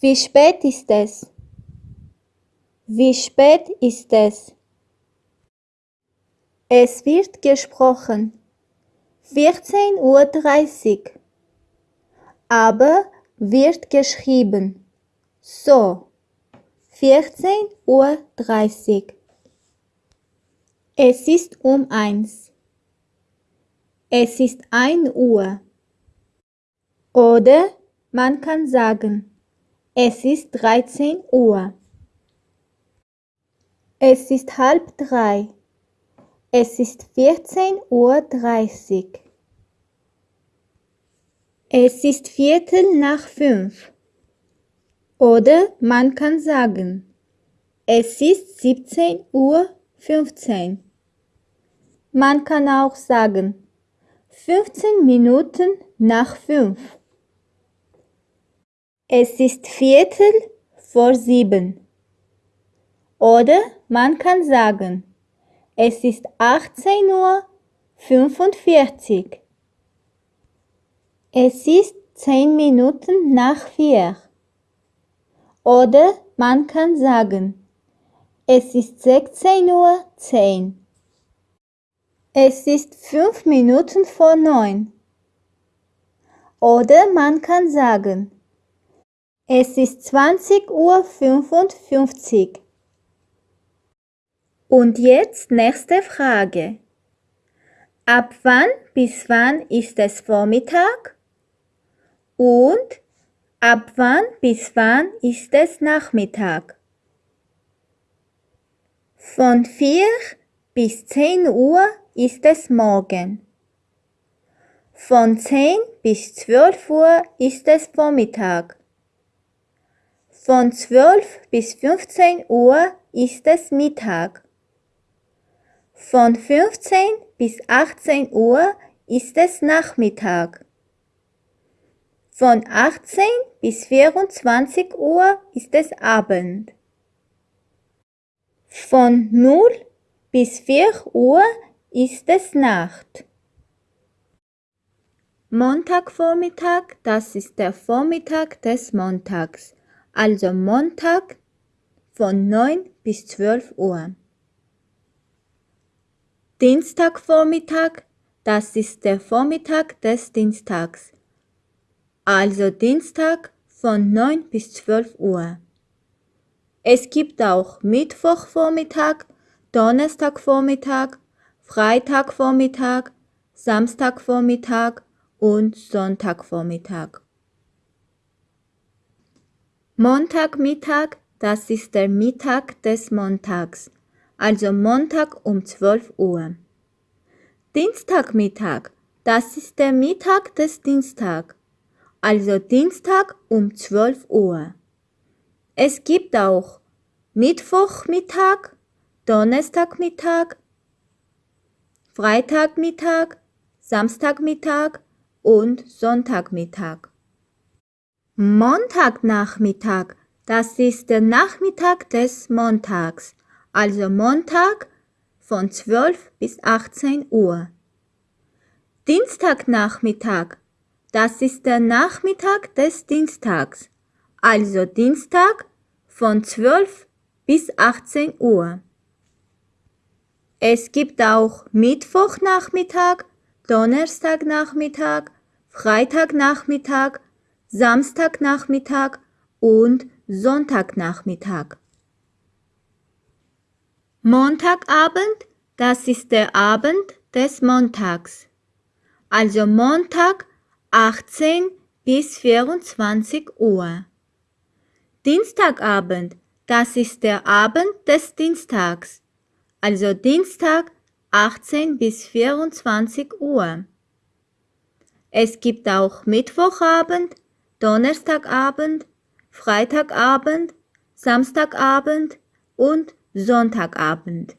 Wie spät ist es? Wie spät ist es? Es wird gesprochen. 14.30 Uhr. Aber wird geschrieben. So. 14.30 Uhr. Es ist um eins. Es ist ein Uhr. Oder man kann sagen, es ist 13 Uhr. Es ist halb drei. Es ist 14.30 Uhr. Es ist Viertel nach fünf. Oder man kann sagen, es ist 17.15 Uhr. Man kann auch sagen, 15 Minuten nach fünf. Es ist Viertel vor sieben. Oder man kann sagen, es ist 18.45 Uhr. Es ist 10 Minuten nach vier. Oder man kann sagen, es ist 16.10 Uhr. Es ist 5 Minuten vor neun. Oder man kann sagen, es ist 20.55 Uhr. Und jetzt nächste Frage. Ab wann bis wann ist es Vormittag? Und ab wann bis wann ist es Nachmittag? Von 4 bis 10 Uhr ist es morgen. Von 10 bis 12 Uhr ist es Vormittag. Von 12 bis 15 Uhr ist es Mittag. Von 15 bis 18 Uhr ist es Nachmittag. Von 18 bis 24 Uhr ist es Abend. Von 0 bis 4 Uhr ist es Nacht. Montagvormittag, das ist der Vormittag des Montags, also Montag von 9 bis 12 Uhr. Dienstagvormittag, das ist der Vormittag des Dienstags. Also Dienstag von 9 bis 12 Uhr. Es gibt auch Mittwochvormittag, Donnerstagvormittag, Freitagvormittag, Samstagvormittag und Sonntagvormittag. Montagmittag, das ist der Mittag des Montags also Montag um 12 Uhr. Dienstagmittag, das ist der Mittag des Dienstag, also Dienstag um 12 Uhr. Es gibt auch Mittwochmittag, Donnerstagmittag, Freitagmittag, Samstagmittag und Sonntagmittag. Montagnachmittag, das ist der Nachmittag des Montags, also Montag von 12 bis 18 Uhr. Dienstagnachmittag, das ist der Nachmittag des Dienstags, also Dienstag von 12 bis 18 Uhr. Es gibt auch Mittwochnachmittag, Donnerstagnachmittag, Freitagnachmittag, Samstagnachmittag und Sonntagnachmittag. Montagabend, das ist der Abend des Montags. Also Montag 18 bis 24 Uhr. Dienstagabend, das ist der Abend des Dienstags. Also Dienstag 18 bis 24 Uhr. Es gibt auch Mittwochabend, Donnerstagabend, Freitagabend, Samstagabend und Sonntagabend